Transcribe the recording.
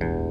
Bye.